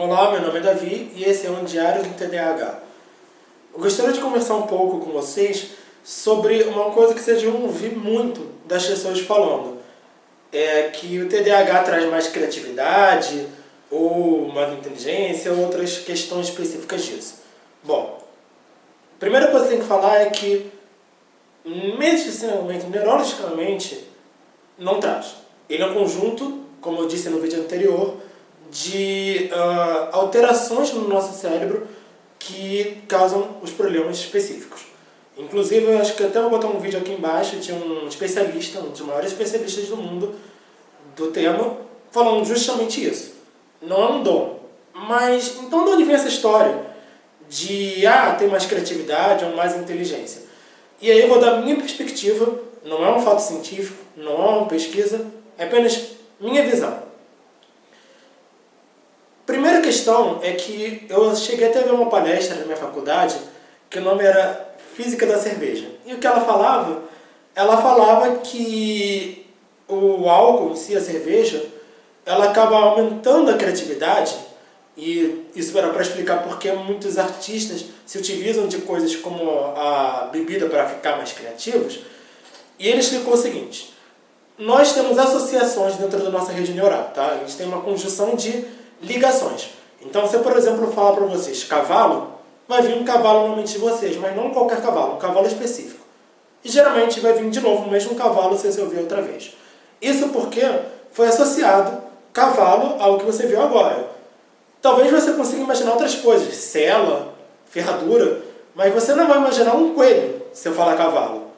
Olá, meu nome é Davi e esse é um Diário do TDAH. Eu gostaria de conversar um pouco com vocês sobre uma coisa que vocês vão ouvir muito das pessoas falando. É que o TDAH traz mais criatividade, ou mais inteligência, ou outras questões específicas disso. Bom, a primeira coisa que tem que falar é que medicinalmente, neurologicamente, não traz. Ele é um conjunto, como eu disse no vídeo anterior, de uh, alterações no nosso cérebro que causam os problemas específicos. Inclusive, eu acho que até vou botar um vídeo aqui embaixo de um especialista, um dos maiores especialistas do mundo do tema, falando justamente isso. Não é um dom. Mas, então de onde vem essa história de, ah, ter mais criatividade ou mais inteligência? E aí eu vou dar a minha perspectiva, não é um fato científico, não é uma pesquisa, é apenas minha visão. Primeira questão é que eu cheguei até a ver uma palestra na minha faculdade que o nome era Física da Cerveja. E o que ela falava? Ela falava que o álcool em si, a cerveja, ela acaba aumentando a criatividade e isso era para explicar porque muitos artistas se utilizam de coisas como a bebida para ficar mais criativos. E ele explicou o seguinte, nós temos associações dentro da nossa rede neural, tá? A gente tem uma conjunção de ligações. Então, se eu, por exemplo, falar para vocês cavalo, vai vir um cavalo na mente de vocês, mas não qualquer cavalo, um cavalo específico. E geralmente vai vir de novo o mesmo cavalo se você ouvir outra vez. Isso porque foi associado cavalo ao que você viu agora. Talvez você consiga imaginar outras coisas, cela, ferradura, mas você não vai imaginar um coelho se eu falar cavalo.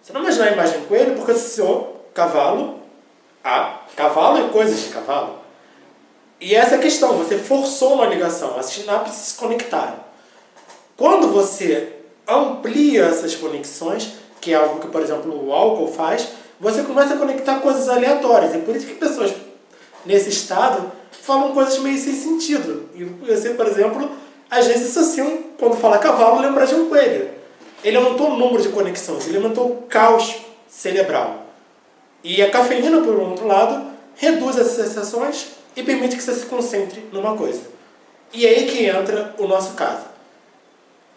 Você não vai imaginar a imagem de coelho porque associou cavalo a cavalo e coisas de cavalo. E essa é a questão, você forçou uma ligação, as sinapses se conectaram. Quando você amplia essas conexões, que é algo que, por exemplo, o álcool faz, você começa a conectar coisas aleatórias. É por isso que pessoas nesse estado falam coisas meio sem sentido. E você, por exemplo, às vezes associam, quando fala cavalo, lembra de um coelho. Ele aumentou o número de conexões, ele aumentou o caos cerebral. E a cafeína, por outro lado, reduz essas sensações e permite que você se concentre numa coisa. E é aí que entra o nosso caso.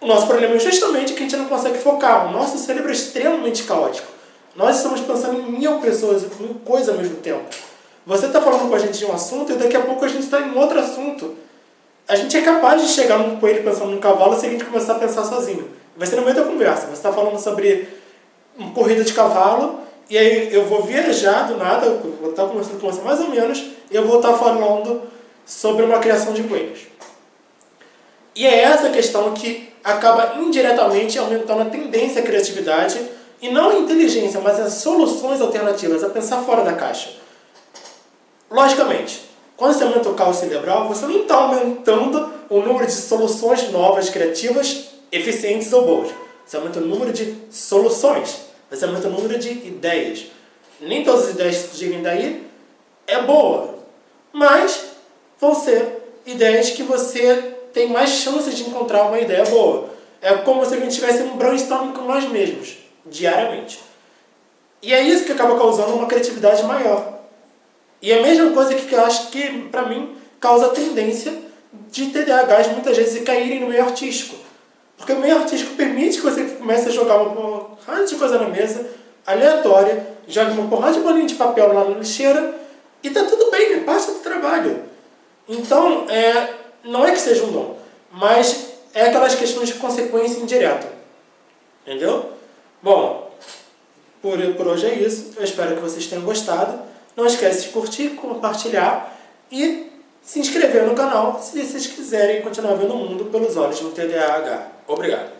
O nosso problema é justamente que a gente não consegue focar. O nosso cérebro é extremamente caótico. Nós estamos pensando em mil pessoas, em mil coisas ao mesmo tempo. Você está falando com a gente de um assunto e daqui a pouco a gente está em outro assunto. A gente é capaz de chegar num coelho pensando num cavalo se a gente começar a pensar sozinho. Vai ser no meio da conversa. Você está falando sobre uma corrida de cavalo e aí eu vou viajar do nada, vou estar conversando com você mais ou menos, e eu vou estar falando sobre uma criação de coelhos. E é essa questão que acaba indiretamente aumentando a tendência à criatividade, e não a inteligência, mas as soluções alternativas, a pensar fora da caixa. Logicamente, quando você aumenta o caos cerebral, você não está aumentando o número de soluções novas, criativas, eficientes ou boas. Você aumenta o número de soluções você aumenta o número de ideias. Nem todas as ideias que surgirem daí é boa, mas vão ser ideias que você tem mais chances de encontrar uma ideia boa. É como se a gente tivesse um brainstorming com nós mesmos, diariamente. E é isso que acaba causando uma criatividade maior. E é a mesma coisa que eu acho que, para mim, causa tendência de TDAHs muitas vezes caírem no meio artístico. Porque o meio artístico permite que você comece a jogar uma porrada de coisa na mesa, aleatória, joga uma porrada de bolinha de papel lá na lixeira e tá tudo bem, né? passa do trabalho. Então, é, não é que seja um dom, mas é aquelas questões de consequência indireta. Entendeu? Bom, por, por hoje é isso. Eu espero que vocês tenham gostado. Não esquece de curtir, compartilhar e se inscrever no canal se vocês quiserem continuar vendo o mundo pelos olhos do TDAH. Obrigado.